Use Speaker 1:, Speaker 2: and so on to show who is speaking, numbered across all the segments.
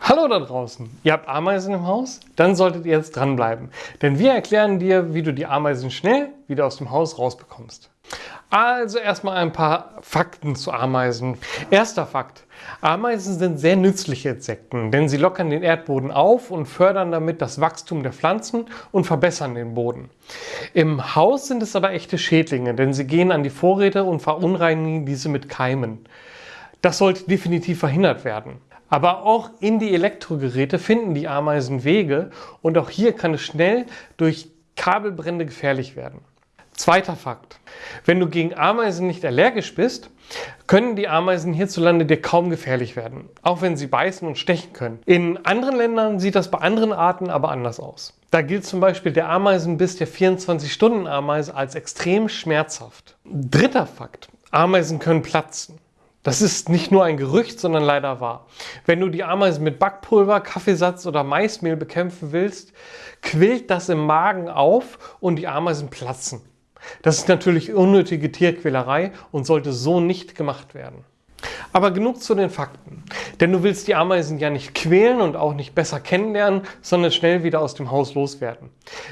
Speaker 1: Hallo da draußen! Ihr habt Ameisen im Haus? Dann solltet ihr jetzt dranbleiben, denn wir erklären dir, wie du die Ameisen schnell wieder aus dem Haus rausbekommst. Also erstmal ein paar Fakten zu Ameisen. Erster Fakt. Ameisen sind sehr nützliche Insekten, denn sie lockern den Erdboden auf und fördern damit das Wachstum der Pflanzen und verbessern den Boden. Im Haus sind es aber echte Schädlinge, denn sie gehen an die Vorräte und verunreinigen diese mit Keimen. Das sollte definitiv verhindert werden. Aber auch in die Elektrogeräte finden die Ameisen Wege und auch hier kann es schnell durch Kabelbrände gefährlich werden. Zweiter Fakt. Wenn du gegen Ameisen nicht allergisch bist, können die Ameisen hierzulande dir kaum gefährlich werden, auch wenn sie beißen und stechen können. In anderen Ländern sieht das bei anderen Arten aber anders aus. Da gilt zum Beispiel der Ameisenbiss der 24-Stunden-Ameise als extrem schmerzhaft. Dritter Fakt. Ameisen können platzen. Das ist nicht nur ein Gerücht, sondern leider wahr. Wenn du die Ameisen mit Backpulver, Kaffeesatz oder Maismehl bekämpfen willst, quillt das im Magen auf und die Ameisen platzen. Das ist natürlich unnötige Tierquälerei und sollte so nicht gemacht werden. Aber genug zu den Fakten. Denn du willst die Ameisen ja nicht quälen und auch nicht besser kennenlernen, sondern schnell wieder aus dem Haus loswerden.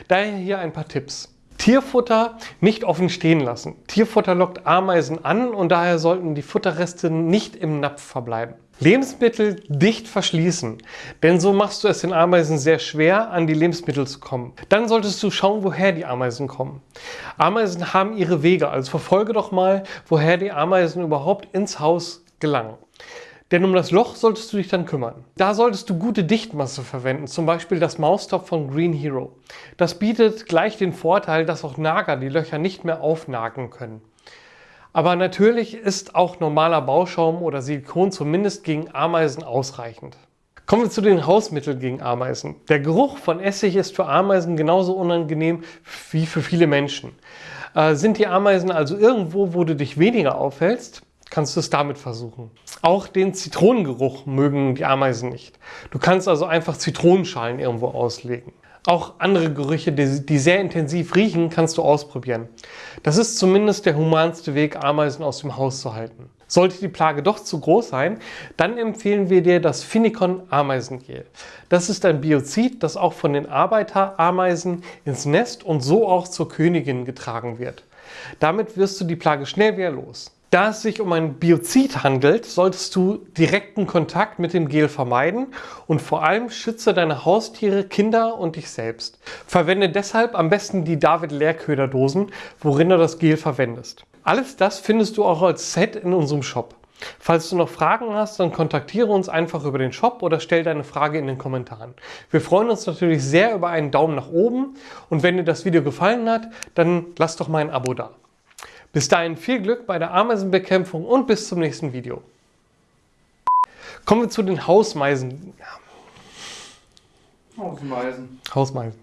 Speaker 1: Daher hier ein paar Tipps. Tierfutter nicht offen stehen lassen. Tierfutter lockt Ameisen an und daher sollten die Futterreste nicht im Napf verbleiben. Lebensmittel dicht verschließen, denn so machst du es den Ameisen sehr schwer, an die Lebensmittel zu kommen. Dann solltest du schauen, woher die Ameisen kommen. Ameisen haben ihre Wege, also verfolge doch mal, woher die Ameisen überhaupt ins Haus gelangen. Denn um das Loch solltest du dich dann kümmern. Da solltest du gute Dichtmasse verwenden, zum Beispiel das Maustop von Green Hero. Das bietet gleich den Vorteil, dass auch Nager die Löcher nicht mehr aufnagen können. Aber natürlich ist auch normaler Bauschaum oder Silikon zumindest gegen Ameisen ausreichend. Kommen wir zu den Hausmitteln gegen Ameisen. Der Geruch von Essig ist für Ameisen genauso unangenehm wie für viele Menschen. Äh, sind die Ameisen also irgendwo, wo du dich weniger aufhältst, kannst du es damit versuchen. Auch den Zitronengeruch mögen die Ameisen nicht. Du kannst also einfach Zitronenschalen irgendwo auslegen. Auch andere Gerüche, die, sehr intensiv riechen, kannst du ausprobieren. Das ist zumindest der humanste Weg, Ameisen aus dem Haus zu halten. Sollte die Plage doch zu groß sein, dann empfehlen wir dir das Finicon Ameisengel. Das ist ein Biozid, das auch von den Arbeiterameisen ins Nest und so auch zur Königin getragen wird. Damit wirst du die Plage schnell wieder los. Da es sich um ein Biozid handelt, solltest du direkten Kontakt mit dem Gel vermeiden und vor allem schütze deine Haustiere, Kinder und dich selbst. Verwende deshalb am besten die David Leerköderdosen, worin du das Gel verwendest. Alles das findest du auch als Set in unserem Shop. Falls du noch Fragen hast, dann kontaktiere uns einfach über den Shop oder stell deine Frage in den Kommentaren. Wir freuen uns natürlich sehr über einen Daumen nach oben und wenn dir das Video gefallen hat, dann lass doch mal ein Abo da. Bis dahin viel Glück bei der Ameisenbekämpfung und bis zum nächsten Video. Kommen wir zu den Hausmeisen.
Speaker 2: Hausmeisen.
Speaker 1: Hausmeisen.